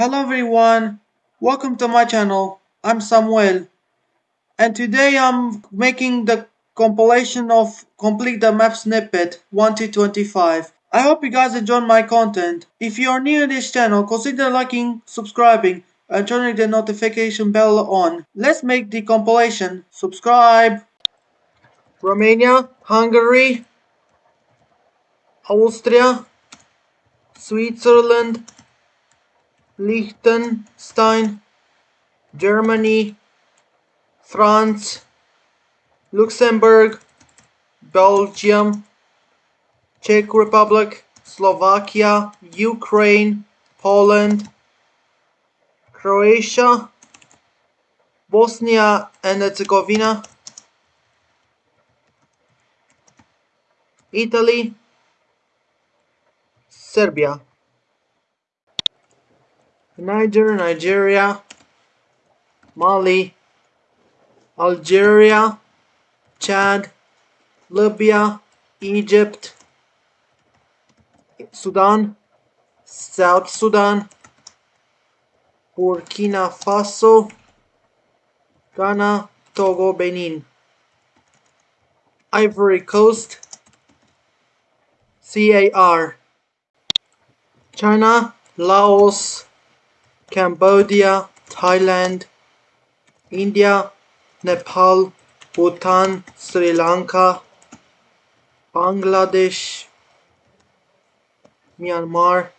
Hello everyone, welcome to my channel. I'm Samuel and today I'm making the compilation of Complete the Map Snippet 1 to 25. I hope you guys enjoy my content. If you are new to this channel, consider liking, subscribing and turning the notification bell on. Let's make the compilation. Subscribe! Romania, Hungary, Austria, Switzerland, Liechtenstein, Germany, France, Luxembourg, Belgium, Czech Republic, Slovakia, Ukraine, Poland, Croatia, Bosnia and Herzegovina, Italy, Serbia, Niger, Nigeria, Mali, Algeria, Chad, Libya, Egypt, Sudan, South Sudan, Burkina Faso, Ghana, Togo, Benin, Ivory Coast, CAR, China, Laos, Cambodia, Thailand, India, Nepal, Bhutan, Sri Lanka, Bangladesh, Myanmar,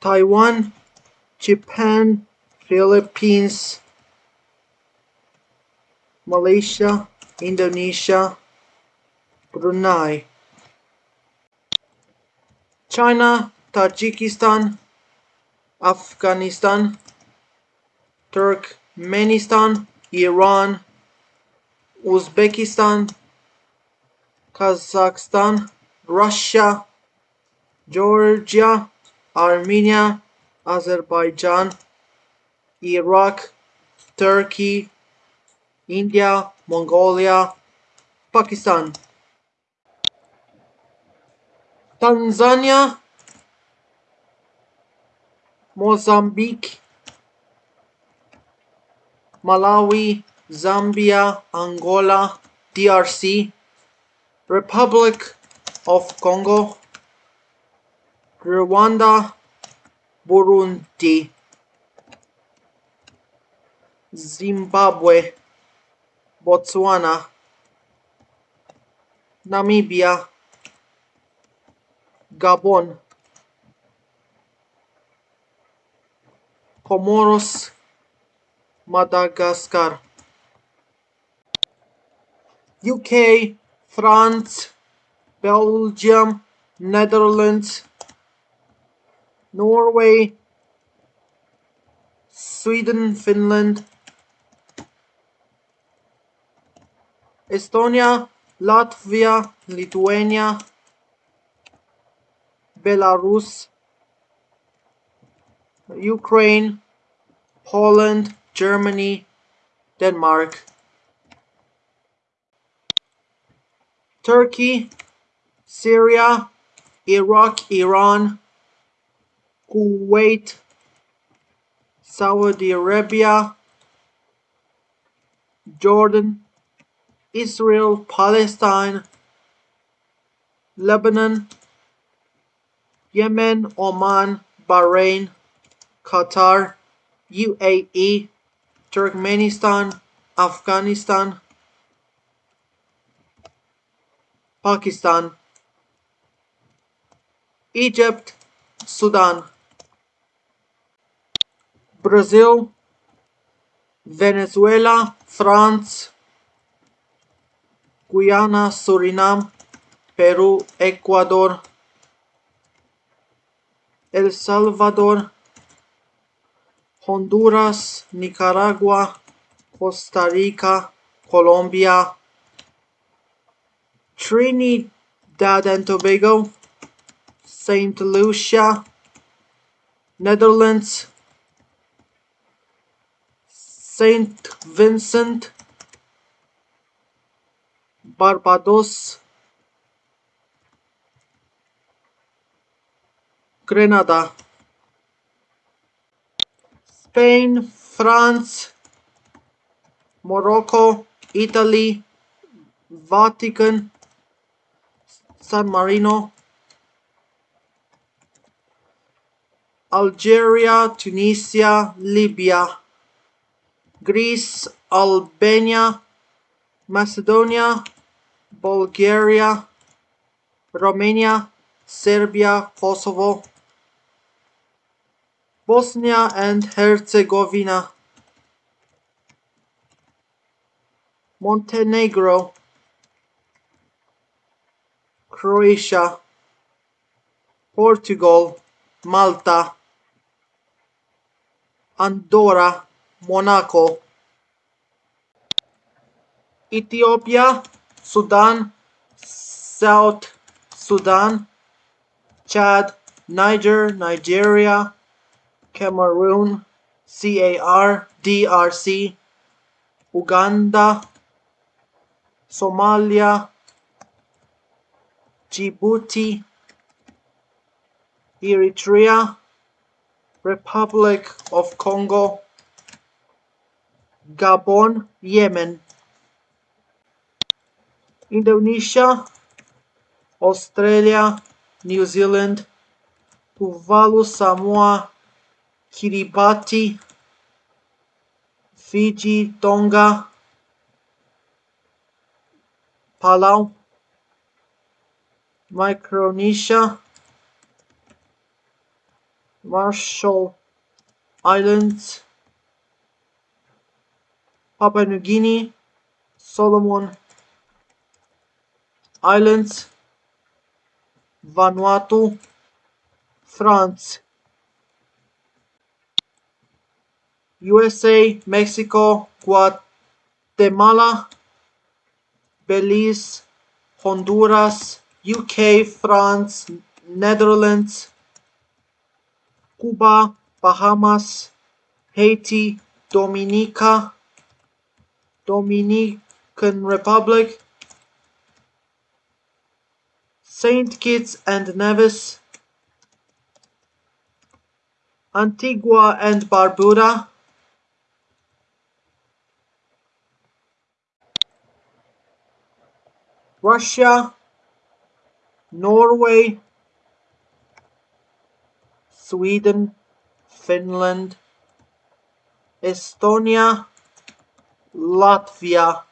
Taiwan, Japan, Philippines, Malaysia, Indonesia, Brunei, China, Tajikistan, Afghanistan, Turkmenistan, Iran, Uzbekistan, Kazakhstan, Russia, Georgia, Armenia, Azerbaijan, Iraq, Turkey, India, Mongolia, Pakistan, Tanzania, Mozambique, Malawi, Zambia, Angola, DRC, Republic of Congo, Rwanda, Burundi, Zimbabwe, Botswana, Namibia, Gabon, Comoros, Madagascar. UK, France, Belgium, Netherlands, Norway, Sweden, Finland, Estonia, Latvia, Lithuania, Belarus, Ukraine, Poland, Germany, Denmark, Turkey, Syria, Iraq, Iran, Kuwait, Saudi Arabia, Jordan, Israel, Palestine, Lebanon, Yemen, Oman, Bahrain, Qatar, UAE, Turkmenistan, Afghanistan, Pakistan, Egypt, Sudan, Brazil, Venezuela, France, Guyana, Suriname, Peru, Ecuador, El Salvador, Honduras, Nicaragua, Costa-Rica, Colombia, Trinidad and Tobago, Saint Lucia, Netherlands, Saint Vincent, Barbados, Grenada. Spain, France, Morocco, Italy, Vatican, San Marino, Algeria, Tunisia, Libya, Greece, Albania, Macedonia, Bulgaria, Romania, Serbia, Kosovo, Bosnia and Herzegovina, Montenegro, Croatia, Portugal, Malta, Andorra, Monaco, Ethiopia, Sudan, South Sudan, Chad, Niger, Nigeria, Cameroon, CAR, DRC, Uganda, Somalia, Djibouti, Eritrea, Republic of Congo, Gabon, Yemen, Indonesia, Australia, New Zealand, Tuvalu, Samoa, Kiribati, Fiji, Tonga, Palau, Micronesia, Marshall Islands, Papua New Guinea, Solomon Islands, Vanuatu, France, USA, Mexico, Guatemala, Belize, Honduras, UK, France, Netherlands, Cuba, Bahamas, Haiti, Dominica, Dominican Republic, Saint Kitts and Nevis, Antigua and Barbuda, Russia, Norway, Sweden, Finland, Estonia, Latvia,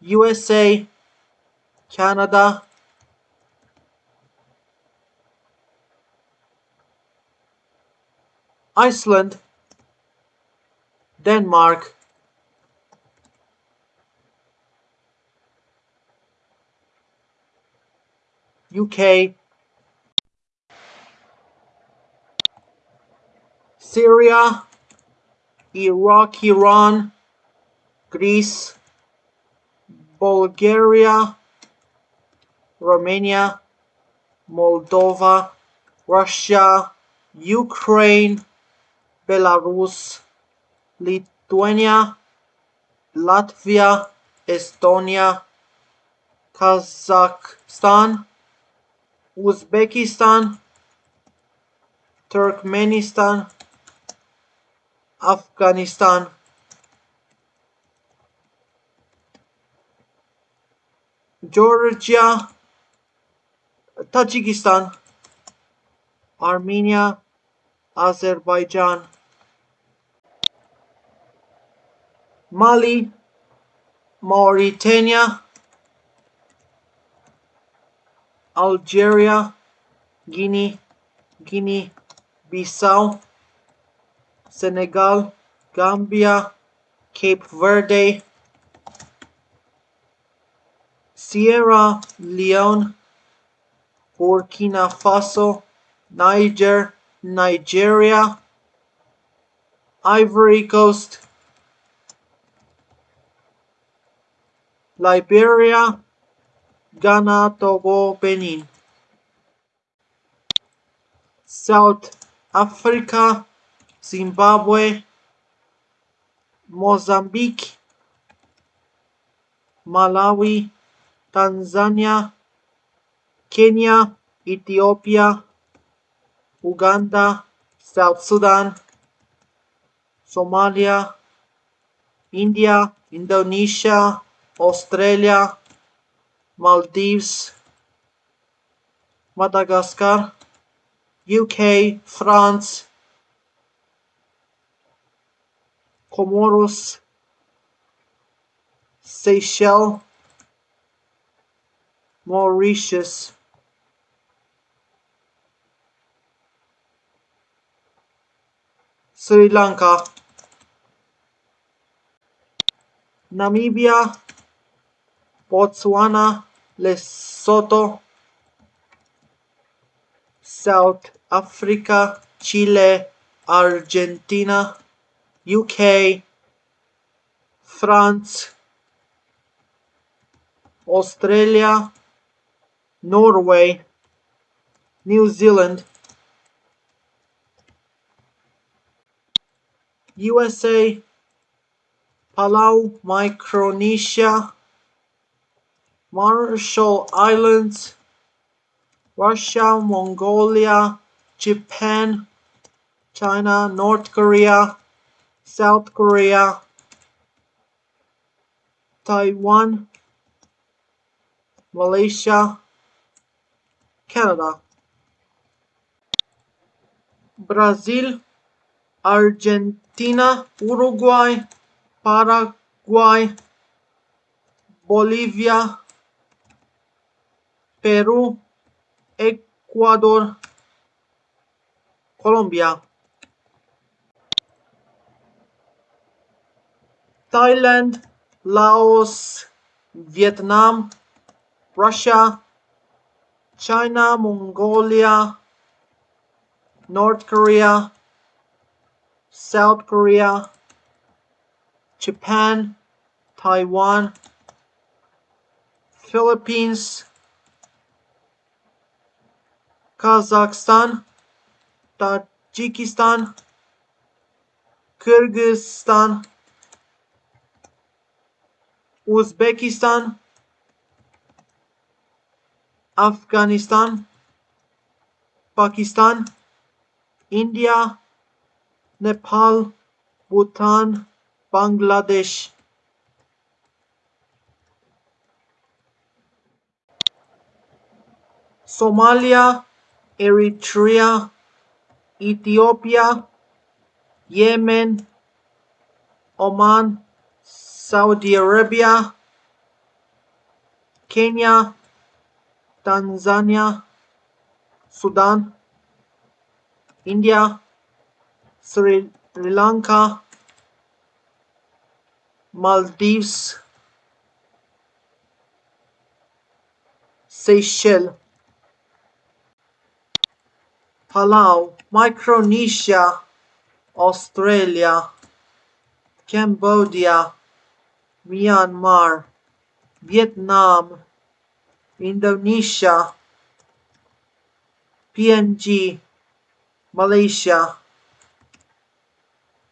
USA, Canada, Iceland, Denmark, UK, Syria, Iraq, Iran, Greece, Bulgaria, Romania, Moldova, Russia, Ukraine, Belarus, Lithuania, Latvia, Estonia, Kazakhstan, Uzbekistan, Turkmenistan, Afghanistan, Georgia, Tajikistan, Armenia, Azerbaijan, Mali, Mauritania, Algeria, Guinea, Guinea Bissau, Senegal, Gambia, Cape Verde, Sierra Leone, Burkina Faso, Niger, Nigeria, Ivory Coast, Liberia, Ghana, Togo, Benin, South Africa, Zimbabwe, Mozambique, Malawi, Tanzania, Kenya, Ethiopia, Uganda, South Sudan, Somalia, India, Indonesia, Australia, Maldives, Madagascar, UK, France, Comoros, Seychelles, Mauritius, Sri Lanka, Namibia, Botswana, Lesotho, South Africa, Chile, Argentina, UK, France, Australia, Norway, New Zealand, USA, Palau, Micronesia, Marshall Islands, Russia, Mongolia, Japan, China, North Korea, South Korea, Taiwan, Malaysia, Canada, Brazil, Argentina, Uruguay, Paraguay, Bolivia, Peru, Ecuador, Colombia, Thailand, Laos, Vietnam, Russia, China, Mongolia, North Korea, South Korea, Japan, Taiwan, Philippines, Kazakhstan, Tajikistan, Kyrgyzstan, Uzbekistan, Afghanistan, Pakistan, India, Nepal, Bhutan, Bangladesh. Somalia, Eritrea, Ethiopia, Yemen, Oman, Saudi Arabia, Kenya, Tanzania, Sudan, India, Sri Lanka, Maldives, Seychelles, Palau, Micronesia, Australia, Cambodia, Myanmar, Vietnam, Indonesia, PNG, Malaysia,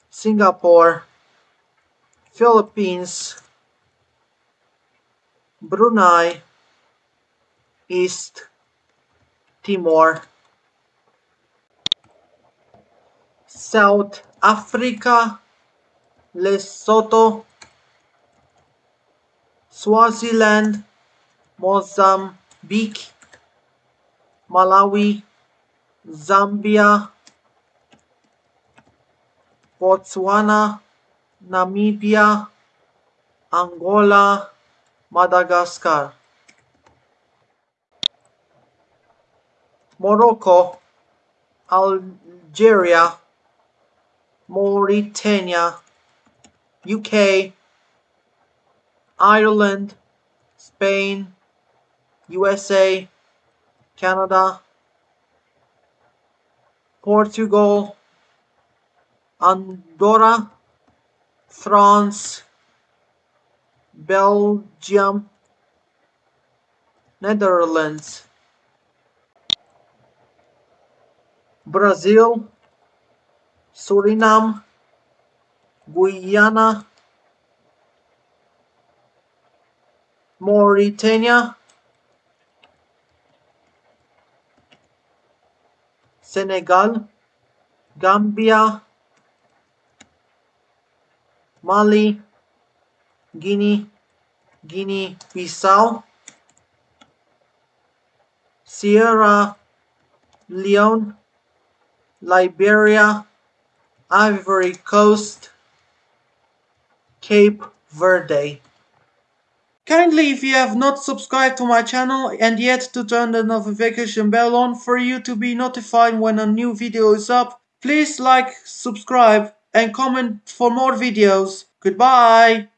Singapore, Philippines, Brunei, East Timor, South Africa, Lesotho, Swaziland, Mozambique, Malawi, Zambia, Botswana, Namibia, Angola, Madagascar, Morocco, Algeria, Mauritania, UK, Ireland, Spain, USA, Canada, Portugal, Andorra, France, Belgium, Netherlands, Brazil, Suriname, Guyana, Mauritania, Senegal, Gambia, Mali, Guinea, Guinea-Bissau, Sierra Leone, Liberia, Ivory Coast, Cape Verde. Kindly if you have not subscribed to my channel and yet to turn the notification bell on for you to be notified when a new video is up, please like, subscribe and comment for more videos. Goodbye!